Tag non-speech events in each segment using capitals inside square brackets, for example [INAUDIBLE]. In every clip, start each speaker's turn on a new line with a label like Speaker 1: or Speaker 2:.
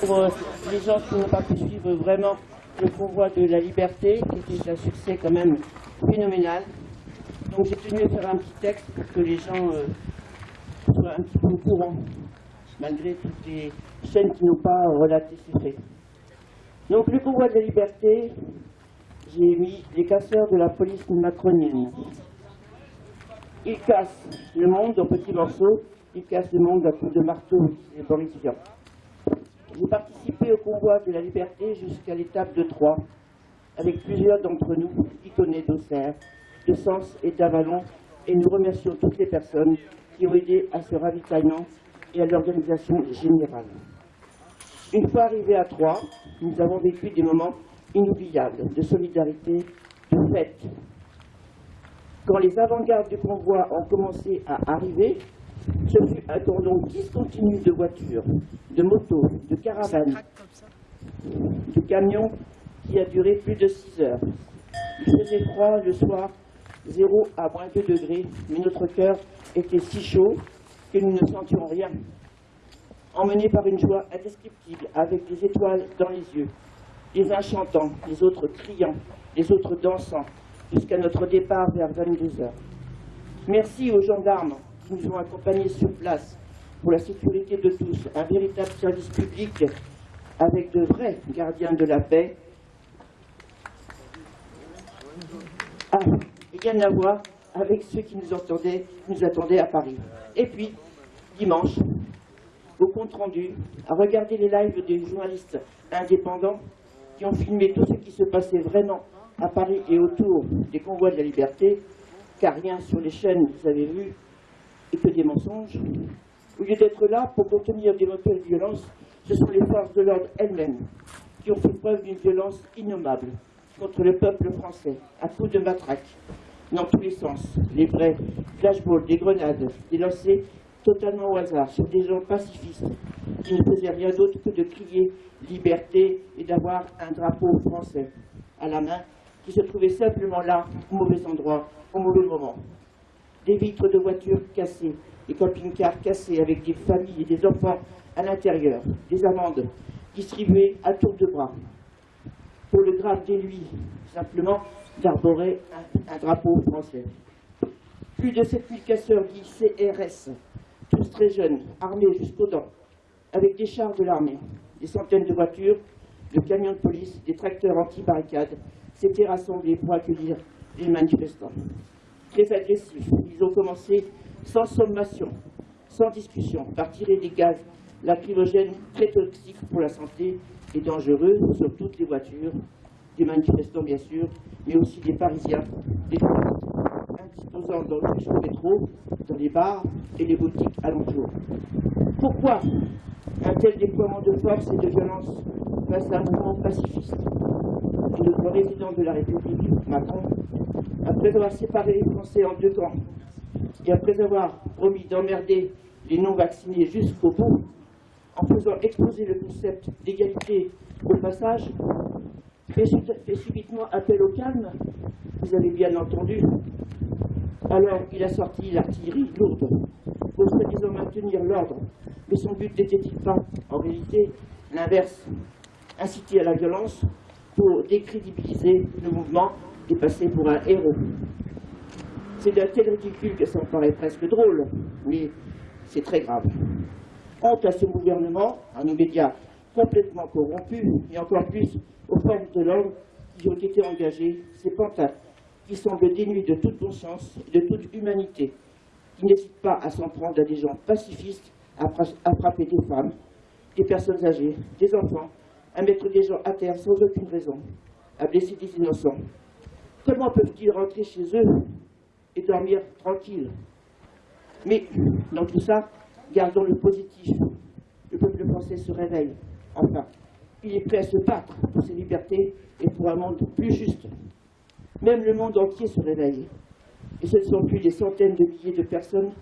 Speaker 1: Pour euh, les gens qui n'ont pas pu suivre vraiment le convoi de la liberté, qui était un succès quand même phénoménal. Donc j'ai tenu à faire un petit texte pour que les gens euh, soient un petit peu au courant, malgré toutes les chaînes qui n'ont pas relaté ces faits. Donc le convoi de la liberté, j'ai mis les casseurs de la police macronienne. Ils cassent le monde en petits morceaux, ils cassent le monde à coups de marteau, c'est Boris Vian. J'ai participé au convoi de la liberté jusqu'à l'étape de Troyes, avec plusieurs d'entre nous, Iconais d'Auxerre, de Sens et d'Avalon, et nous remercions toutes les personnes qui ont aidé à ce ravitaillement et à l'organisation générale. Une fois arrivés à Troyes, nous avons vécu des moments inoubliables de solidarité, de fête. Quand les avant-gardes du convoi ont commencé à arriver, ce fut un cordon discontinu de voitures, de motos, de caravanes, de camions qui a duré plus de 6 heures. Il faisait froid le soir, 0 à moins 2 degrés, mais notre cœur était si chaud que nous ne sentions rien. Emmenés par une joie indescriptible, avec des étoiles dans les yeux, les uns chantant, les autres criant, les autres dansant, jusqu'à notre départ vers 22 heures. Merci aux gendarmes nous ont accompagnés sur place pour la sécurité de tous, un véritable service public avec de vrais gardiens de la paix. Ah, rien à voir avec ceux qui nous, entendaient, nous attendaient à Paris. Et puis, dimanche, au compte rendu, à regarder les lives des journalistes indépendants qui ont filmé tout ce qui se passait vraiment à Paris et autour des convois de la liberté, car rien sur les chaînes, vous avez vu, et que des mensonges. Au lieu d'être là pour contenir des montées de violence, ce sont les forces de l'ordre elles-mêmes qui ont fait preuve d'une violence innommable contre le peuple français, à coups de matraque, dans tous les sens. Les vrais flashballs, des grenades, des lancers totalement au hasard sur des gens pacifistes qui ne faisaient rien d'autre que de crier liberté et d'avoir un drapeau français à la main qui se trouvait simplement là, au mauvais endroit, au mauvais moment des vitres de voitures cassées, des camping-cars cassés avec des familles et des enfants à l'intérieur, des amendes distribuées à tour de bras. Pour le grave délit, simplement, d'arborer un, drapeau français. Plus de 7000 casseurs dits CRS, tous très jeunes, armés jusqu'aux dents, avec des chars de l'armée, des centaines de voitures, de camions de police, des tracteurs anti-barricades, s'étaient rassemblés pour accueillir les manifestants agressifs. Ils ont commencé sans sommation, sans discussion, par tirer des gaz lacrymogènes très toxiques pour la santé et dangereux sur toutes les voitures, des manifestants bien sûr, mais aussi des Parisiens, des indisposants dans le métro, dans les bars et les boutiques alentours. Pourquoi un tel déploiement de force et de violence face à un mouvement pacifiste? Notre président de la République, Macron, après avoir séparé les Français en deux camps, et après avoir promis d'emmerder les non-vaccinés jusqu'au bout, en faisant exploser le concept d'égalité au passage, fait, subitement appel au calme, vous avez bien entendu. Alors il a sorti l'artillerie lourde pour soi-disant maintenir l'ordre, mais son but n'était-il pas, en réalité, l'inverse, inciter à la violence pour décrédibiliser le mouvement passer pour un héros. C'est d'un tel ridicule que ça me paraît presque drôle, mais c'est très grave. Honte à ce gouvernement, à nos médias complètement corrompus, et encore plus aux forces de l'ordre qui ont été engagées, ces pantins qui semblent dénués de toute conscience et de toute humanité, qui n'hésitent pas à s'en prendre à des gens pacifistes, à frapper des femmes, des personnes âgées, des enfants, à mettre des gens à terre sans aucune raison, à blesser des innocents. Comment peuvent-ils rentrer chez eux et dormir tranquille Mais dans tout ça, gardons le positif. Le peuple français se réveille. Enfin, il est prêt à se battre pour ses libertés et pour un monde plus juste. Même le monde entier se réveille. Et ce ne sont plus des centaines de milliers de personnes,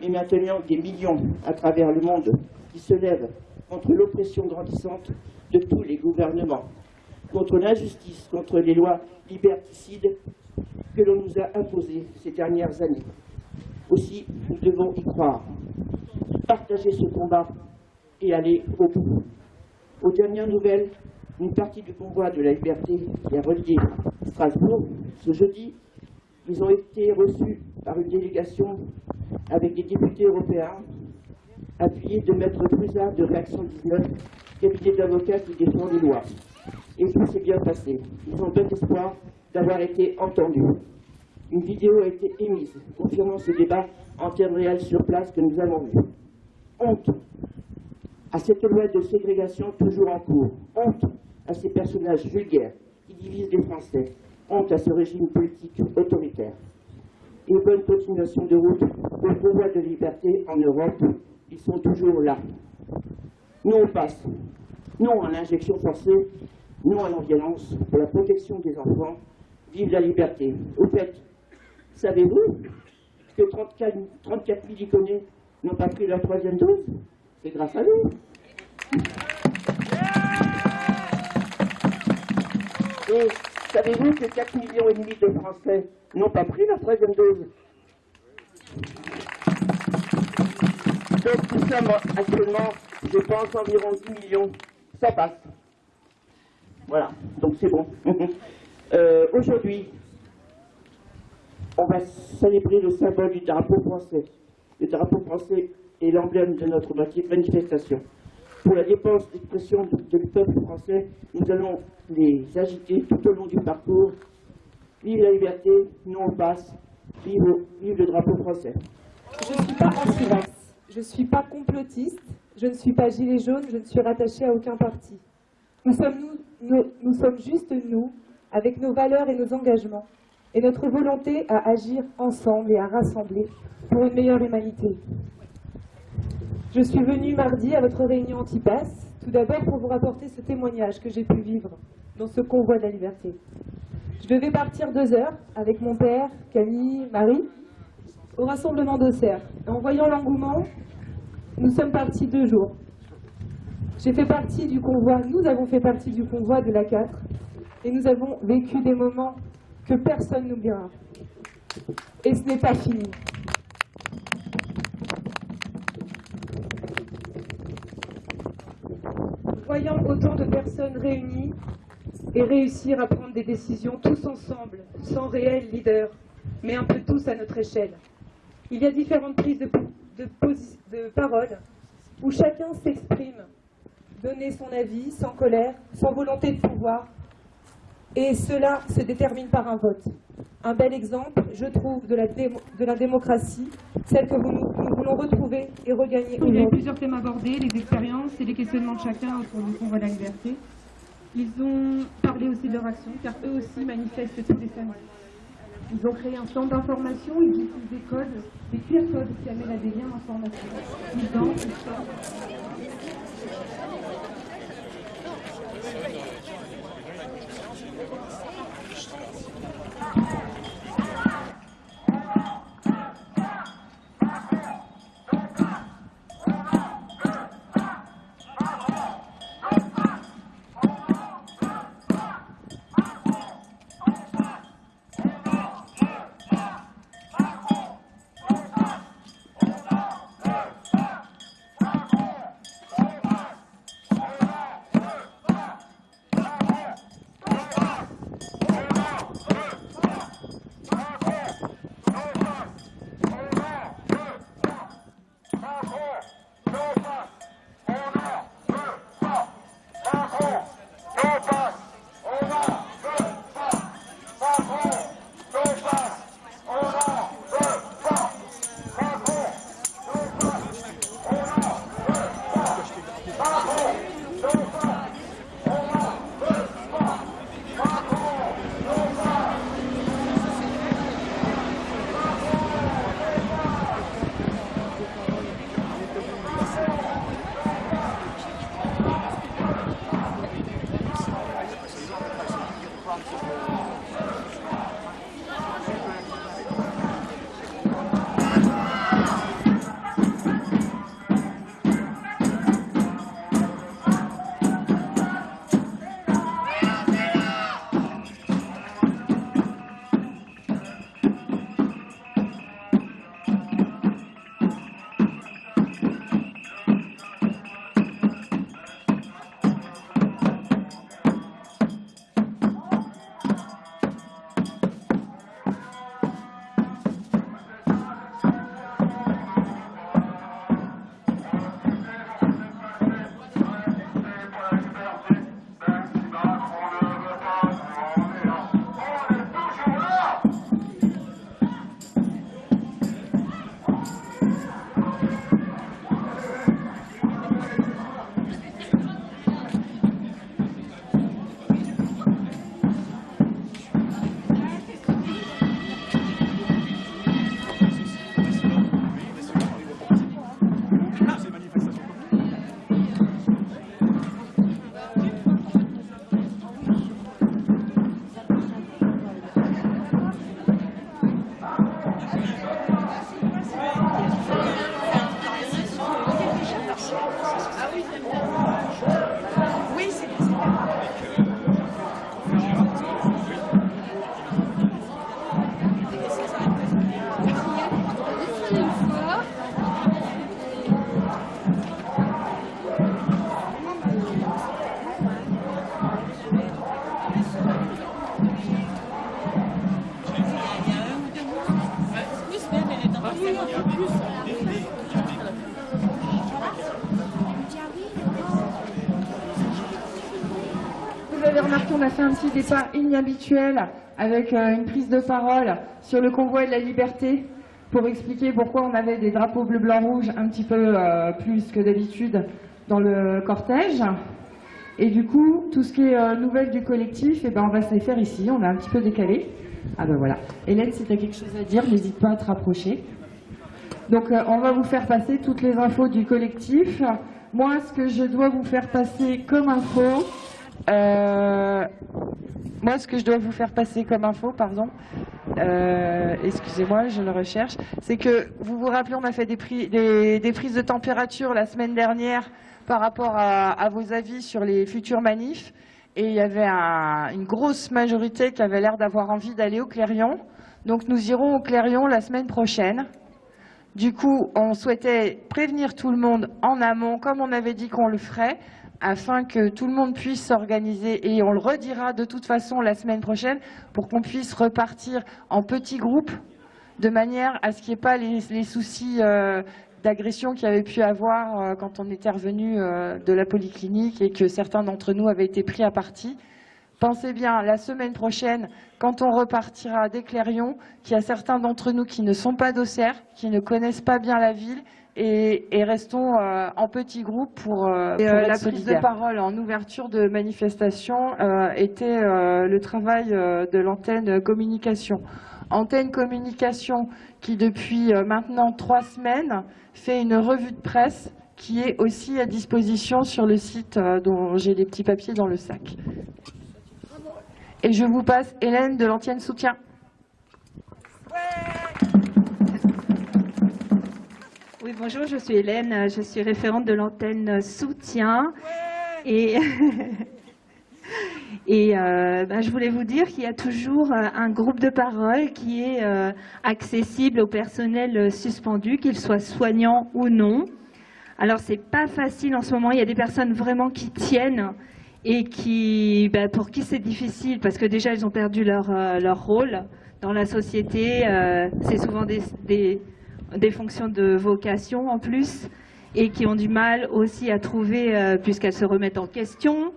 Speaker 1: mais maintenant des millions à travers le monde qui se lèvent contre l'oppression grandissante de tous les gouvernements, contre l'injustice, contre les lois liberticides que l'on nous a imposées ces dernières années. Aussi, nous devons y croire, partager ce combat et aller au bout. Aux dernières nouvelles, une partie du convoi de la liberté qui a relié Strasbourg ce jeudi, ils ont été reçus par une délégation avec des députés européens appuyés de Maître Cruzard de Réaction 19, cabinet d'avocats qui défend les lois. Et tout s'est bien passé. Ils ont bon espoir d'avoir été entendus. Une vidéo a été émise, confirmant ce débat en termes réels sur place que nous avons vu. Honte à cette loi de ségrégation toujours en cours. Honte à ces personnages vulgaires qui divisent les Français. Honte à ce régime politique autoritaire. Et bonne continuation de route au pouvoir de liberté en Europe. Ils sont toujours là. Nous, on passe. Non à l'injection forcée, non à la violence, pour la protection des enfants. Vive la liberté. Au fait, savez-vous que 34, 34 000 iconés n'ont pas pris leur troisième dose? C'est grâce à nous. Et savez-vous que 4 millions et demi de Français n'ont pas pris leur troisième dose? Donc nous sommes actuellement, je pense, environ 10 millions. Ça passe. Voilà, donc c'est bon. [LAUGHS] euh, Aujourd'hui, on va célébrer le symbole du drapeau français. Le drapeau français est l'emblème de notre manifestation. Pour la dépense d'expression du peuple français, nous allons les agiter tout au long du parcours. Vive la liberté, nous on passe, vive, vive le drapeau français.
Speaker 2: Je ne suis pas anti-vax, je ne suis pas complotiste, je ne suis pas gilet jaune, je ne suis rattachée à aucun parti. Nous sommes, nous, nous, sommes juste nous, avec nos valeurs et nos engagements, et notre volonté à agir ensemble et à rassembler pour une meilleure humanité. Je suis venue mardi à votre réunion anti-pass, tout d'abord pour vous rapporter ce témoignage que j'ai pu vivre dans ce convoi de la liberté. Je devais partir deux heures avec mon père, Camille, Marie, au rassemblement d'Auxerre. En voyant l'engouement, nous sommes partis deux jours. J'ai fait partie du convoi, nous avons fait partie du convoi de la 4 et nous avons vécu des moments que personne n'oubliera. Et ce n'est pas fini. Voyant autant de personnes réunies et réussir à prendre des décisions tous ensemble, sans réel leader, mais un peu tous à notre échelle. Il y a différentes prises de, de, de parole où chacun s'exprime, donner son avis sans colère, sans volonté de pouvoir, et cela se détermine par un vote. Un bel exemple, je trouve, de la, démo, de la démocratie, celle que vous, nous voulons retrouver et regagner.
Speaker 3: Il y a eu plusieurs thèmes abordés, les expériences et les questionnements de chacun autour du convoi de la liberté. Ils ont parlé aussi de leur action, car eux aussi manifestent toutes les familles. Ils ont créé un centre d'information, ils utilisent des codes, des QR codes qui amènent à des liens d'information. Ils dansent, ils chantent.
Speaker 4: Vous avez remarqué, on a fait un petit départ inhabituel avec euh, une prise de parole sur le convoi de la liberté pour expliquer pourquoi on avait des drapeaux bleu, blanc, rouge un petit peu euh, plus que d'habitude dans le cortège. Et du coup, tout ce qui est euh, nouvelle du collectif, eh ben, on va se les faire ici. On a un petit peu décalé. Ah ben voilà. Hélène, si tu as quelque chose à dire, n'hésite pas à te rapprocher. Donc on va vous faire passer toutes les infos du collectif. Moi, ce que je dois vous faire passer comme info, euh, moi, ce que je dois vous faire passer comme info, pardon, euh, excusez-moi, je le recherche, c'est que vous vous rappelez, on a fait des, pri- des- des prises de température la semaine dernière par rapport à, vos avis sur les futurs manifs, et il y avait un- une grosse majorité qui avait l'air d'avoir envie d'aller au Clérion. Donc nous irons au Clérion la semaine prochaine. Du coup, on souhaitait prévenir tout le monde en amont, comme on avait dit qu'on le ferait, afin que tout le monde puisse s'organiser. Et on le redira de toute façon la semaine prochaine pour qu'on puisse repartir en petits groupes, de manière à ce qu'il n'y ait pas les, soucis euh, d'agression qu'il y avait pu avoir euh, quand on était revenu euh, de la polyclinique et que certains d'entre nous avaient été pris à partie. Pensez bien, la semaine prochaine, quand on repartira des Clérions, qu'il y a certains d'entre nous qui ne sont pas d'Auxerre, qui ne connaissent pas bien la ville, et, et restons euh, en petits groupes pour, euh, pour
Speaker 1: euh,
Speaker 4: être
Speaker 1: la prise de
Speaker 4: parole en ouverture de manifestation euh, était euh, le travail euh, de l'antenne communication. Antenne communication qui, depuis euh, maintenant trois semaines, fait une revue de presse qui est aussi à disposition sur le site euh, dont j'ai des petits papiers dans le sac. Et je vous passe Hélène de l'Antienne Soutien.
Speaker 5: Oui, bonjour, je suis Hélène, je suis référente de l'antenne Soutien. [LAUGHS] Et, euh, ben, je voulais vous dire qu'il y a toujours euh, un groupe de parole qui est euh, accessible au personnel suspendu, qu'il soit soignant ou non. Alors, c'est pas facile en ce moment, il y a des personnes vraiment qui tiennent et qui, ben, pour qui c'est difficile parce que déjà, ils ont perdu leur, leur rôle dans la société. c'est souvent des des fonctions de vocation en plus et qui ont du mal aussi à trouver, euh, puisqu'elles se remettent en question,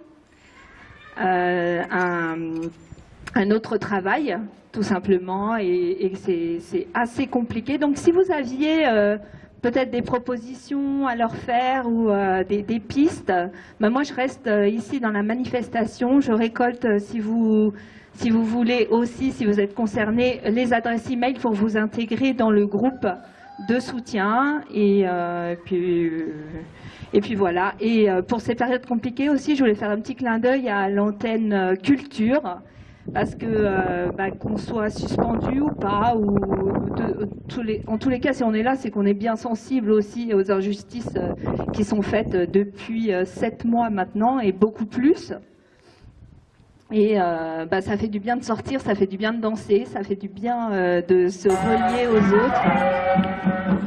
Speaker 5: euh, un, autre travail, tout simplement, et, c'est assez compliqué. Donc si vous aviez euh, peut-être des propositions à leur faire ou des, pistes, ben moi je reste ici dans la manifestation, je récolte si vous... Si vous voulez aussi, si vous êtes concerné, les adresses e-mail pour vous intégrer dans le groupe de soutien et euh, puis euh, et puis voilà. Et euh, pour ces périodes compliquées aussi, je voulais faire un petit clin d'œil à l'antenne culture parce que bah, qu'on soit suspendu ou pas, ou en tous les cas, si on est là, c'est qu'on est bien sensible aussi aux injustices qui sont faites depuis sept mois maintenant et beaucoup plus. Et euh, bah, ça fait du bien de sortir, ça fait du bien de danser, ça fait du bien euh, de se relier aux autres.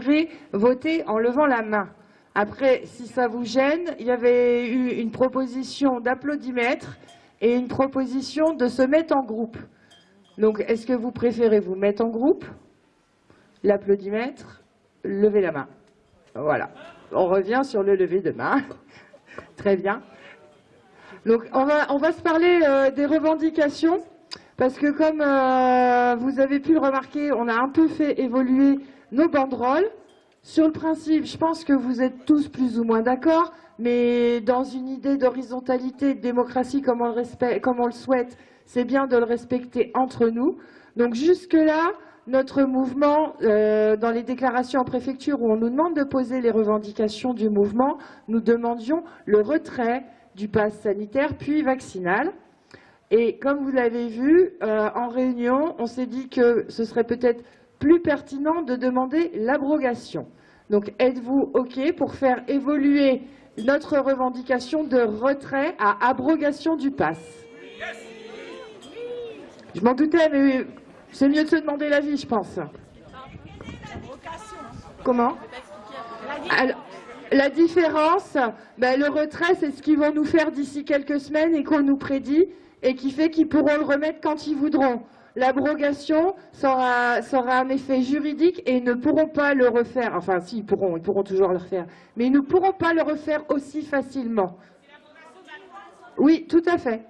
Speaker 4: Préféré voter en levant la main. Après, si ça vous gêne, il y avait eu une proposition d'applaudimètre et une proposition de se mettre en groupe. Donc, est-ce que vous préférez vous mettre en groupe L'applaudimètre, lever la main? Voilà. On revient sur le lever de main. [LAUGHS] Très bien. Donc, on va, on va se parler euh, des revendications. Parce que comme euh, vous avez pu le remarquer, on a un peu fait évoluer nos banderoles. Sur le principe, je pense que vous êtes tous plus ou moins d'accord, mais dans une idée d'horizontalité, de démocratie comme on le, respecte- comme on le souhaite, c'est bien de le respecter entre nous. Donc jusque-là, notre mouvement, euh, dans les déclarations en préfecture où on nous demande de poser les revendications du mouvement, nous demandions le retrait du pass sanitaire puis vaccinal. Et comme vous l'avez vu, euh, en réunion, on s'est dit que ce serait peut-être plus pertinent de demander l'abrogation. Donc êtes-vous OK pour faire évoluer notre revendication de retrait à abrogation du pass? Je m'en doutais, mais c'est mieux de se demander l'avis, je pense. Comment? La différence, ben, le retrait, c'est ce qu'ils vont nous faire d'ici quelques semaines et qu'on nous prédit et qui fait qu'ils pourront le remettre quand ils voudront. L'abrogation sera, sera un effet juridique et ils ne pourront pas le refaire. Enfin, si, ils pourront, ils pourront toujours le refaire. Mais ils ne pourront pas le refaire aussi facilement. Oui, tout à fait.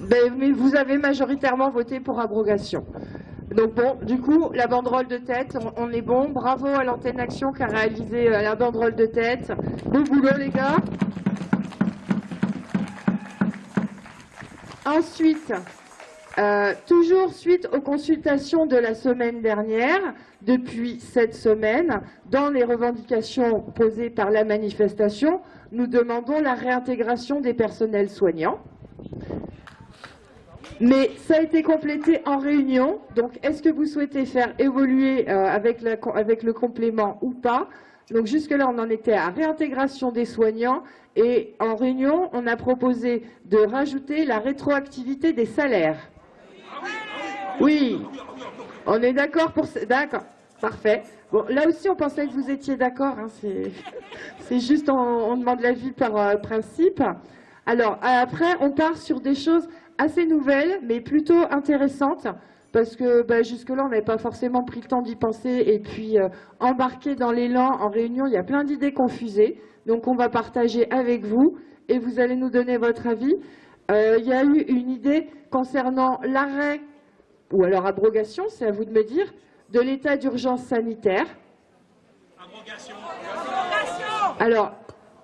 Speaker 4: Ben, mais vous avez majoritairement voté pour abrogation. Donc bon, du coup, la banderole de tête, on, est bon. Bravo à l'antenne Action qui a réalisé euh, la banderole de tête. Bon boulot les gars. Ensuite, euh, toujours suite aux consultations de la semaine dernière, depuis cette semaine, dans les revendications posées par la manifestation, nous demandons la réintégration des personnels soignants. Mais ça a été complété en réunion, donc est-ce que vous souhaitez faire évoluer euh, avec, le complément ou pas? Donc jusque-là, on en était à réintégration des soignants et en réunion, on a proposé de rajouter la rétroactivité des salaires. Oui, on est d'accord pour... D'accord, parfait. Bon, là aussi, on pensait que vous étiez d'accord. hein, [LAUGHS] c'est- juste, on, on demande l'avis par euh, principe. Alors, après, on part sur des choses assez nouvelles, mais plutôt intéressantes, parce que bah, jusque-là, on n'avait pas forcément pris le temps d'y penser, et puis euh, embarqué dans l'élan en réunion, il y a plein d'idées confusées, donc on va partager avec vous, et vous allez nous donner votre avis. Euh, Il y a eu une idée concernant l'arrêt, ou alors abrogation, c'est à vous de me dire, de l'état d'urgence sanitaire. Alors,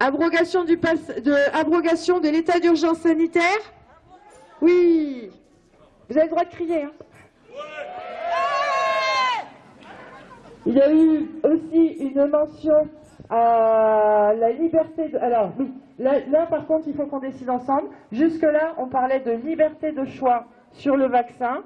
Speaker 4: abrogation, du pass, de, abrogation de l'état d'urgence sanitaire? Oui Vous avez le droit de crier. Hein Il y a eu aussi une mention à la liberté de... Alors, là, par contre, il faut qu'on décide ensemble. Jusque-là, on parlait de liberté de choix sur le vaccin.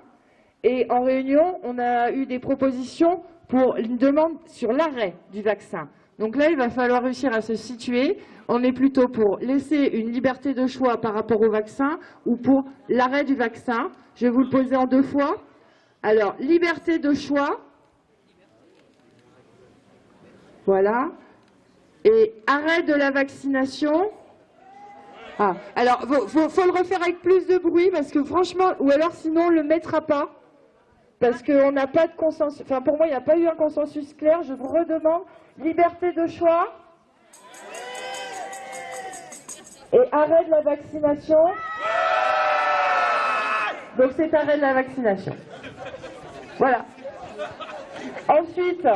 Speaker 4: Et en réunion, on a eu des propositions pour une demande sur l'arrêt du vaccin. Donc là, il va falloir réussir à se situer. On est plutôt pour laisser une liberté de choix par rapport au vaccin ou pour l'arrêt du vaccin. Je vais vous le poser en deux fois. Alors, liberté de choix. Voilà. Et arrêt de la vaccination. Ah, alors, faut, faut, faut le refaire avec plus de bruit parce que franchement, ou alors sinon on ne le mettra pas. Parce qu'on n'a pas de consensus, enfin pour moi il n'y a pas eu un consensus clair, je vous redemande liberté de choix et arrêt de la vaccination. Donc c'est arrêt de la vaccination. Voilà. Ensuite,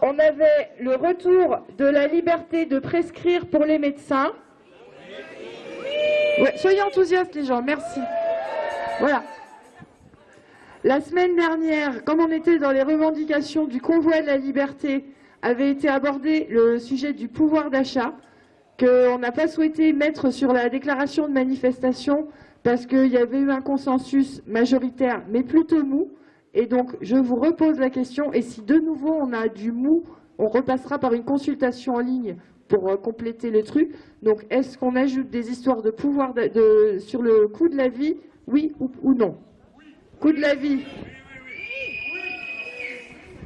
Speaker 4: on avait le retour de la liberté de prescrire pour les médecins. Ouais, soyez enthousiastes les gens, merci. Voilà. La semaine dernière, comme on était dans les revendications du convoi de la liberté, avait été abordé le sujet du pouvoir d'achat, qu'on n'a pas souhaité mettre sur la déclaration de manifestation parce qu'il y avait eu un consensus majoritaire, mais plutôt mou. Et donc, je vous repose la question, et si de nouveau on a du mou, on repassera par une consultation en ligne pour euh, compléter le truc. Donc, est-ce qu'on ajoute des histoires de pouvoir sur le coût de la vie, oui ou, non? Coût de la vie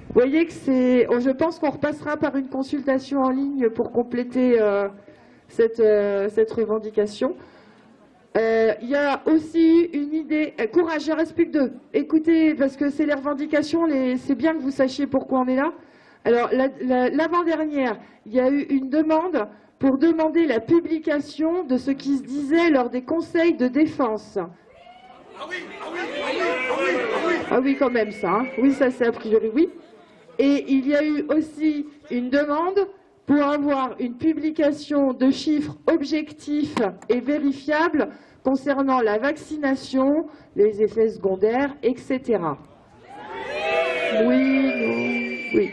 Speaker 4: Vous voyez que c'est... Je pense qu'on repassera par une consultation en ligne pour compléter euh, cette, euh, cette revendication. Euh, Il y a aussi une idée... euh, courage, il en reste plus que deux. Écoutez, parce que c'est les revendications, c'est bien que vous sachiez pourquoi on est là. Alors, la- la- l'avant-dernière, il y a eu une demande pour demander la publication de ce qui se disait lors des conseils de défense. Ah oui, quand même, ça. hein. Oui, ça, c'est a priori oui. Et il y a eu aussi une demande pour avoir une publication de chiffres objectifs et vérifiables concernant la vaccination, les effets secondaires, etc. Oui, non, oui.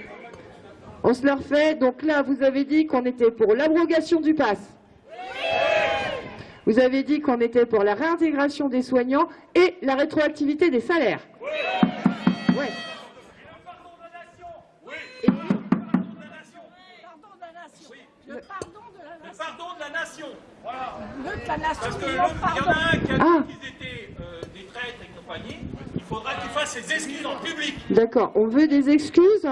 Speaker 4: On se leur fait. Donc là, vous avez dit qu'on était pour l'abrogation du pass. Vous avez dit qu'on était pour la réintégration des soignants et la rétroactivité des salaires.
Speaker 6: Le pardon de la nation.
Speaker 7: Pardon de la nation. Voilà.
Speaker 6: Le de la nation.
Speaker 7: Parce que
Speaker 6: le
Speaker 7: il y en a un qui a
Speaker 4: Ah.
Speaker 7: dit qu'ils étaient euh, des traîtres et compagnie. Il faudra qu'il fasse ses excuses en public.
Speaker 4: D'accord. On veut des excuses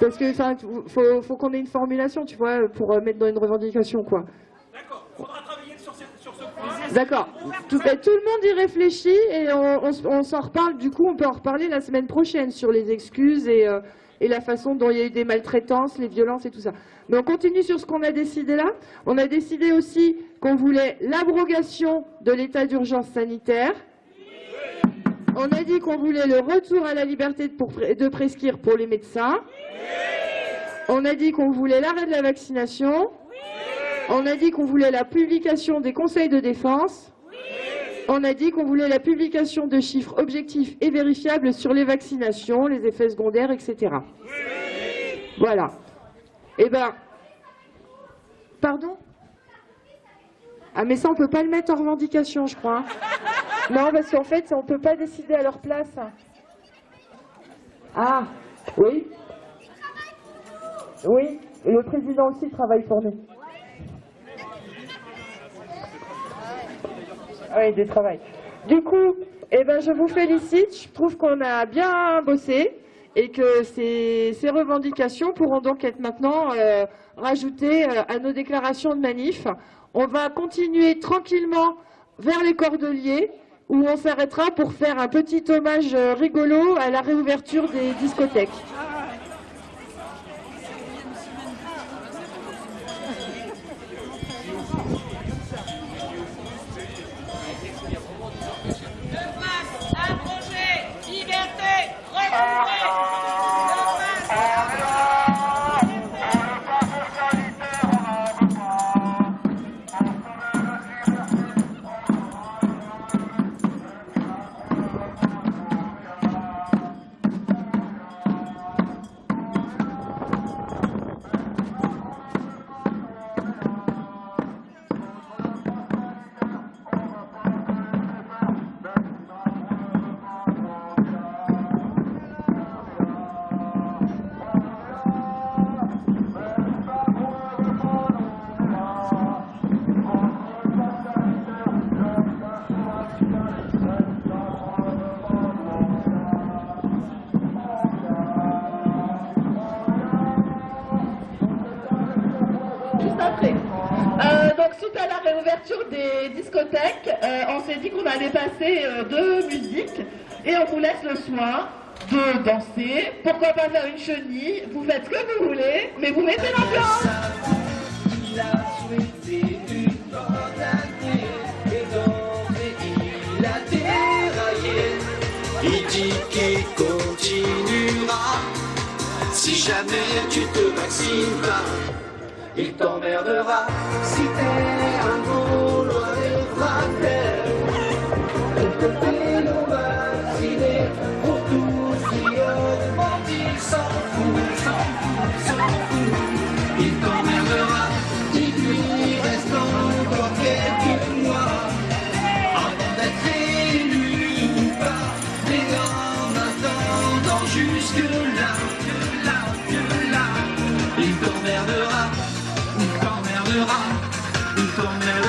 Speaker 4: Parce que, enfin, faut, faut qu'on ait une formulation, tu vois, pour euh, mettre dans une revendication, quoi.
Speaker 7: D'accord. Il faudra travailler sur ce, sur ce point.
Speaker 4: D'accord. Tout, ben, tout le monde y réfléchit et on, on s- on s'en reparle. Du coup, on peut en reparler la semaine prochaine sur les excuses et, euh, et la façon dont il y a eu des maltraitances, les violences et tout ça. Mais on continue sur ce qu'on a décidé là. On a décidé aussi qu'on voulait l'abrogation de l'état d'urgence sanitaire. On a dit qu'on voulait le retour à la liberté de, prescrire pour les médecins. On a dit qu'on voulait l'arrêt de la vaccination. On a dit qu'on voulait la publication des conseils de défense. On a dit qu'on voulait la publication de chiffres objectifs et vérifiables sur les vaccinations, les effets secondaires, etc. Voilà. Eh ben, pardon? Ah mais ça on peut pas le mettre en revendication, je crois. Non, parce qu'en fait, on peut pas décider à leur place. Ah, oui. Oui, le président aussi travaille pour nous. Oui, du travail. Du coup, eh ben, je vous félicite. Je trouve qu'on a bien bossé et que ces, revendications pourront donc être maintenant euh, rajoutées euh, à nos déclarations de manif. On va continuer tranquillement vers les Cordeliers où on s'arrêtera pour faire un petit hommage euh, rigolo à la réouverture des discothèques.
Speaker 8: suite à la réouverture des discothèques, euh, on s'est dit qu'on allait passer euh, deux musiques et on vous laisse le soin de danser. Pourquoi pas faire une chenille? Vous faites ce que vous voulez, mais vous mettez l'ambiance.
Speaker 9: Il dit qu'il continuera si jamais tu te vaccines pas il t'emmerdera si t'es un
Speaker 8: Cristo
Speaker 6: me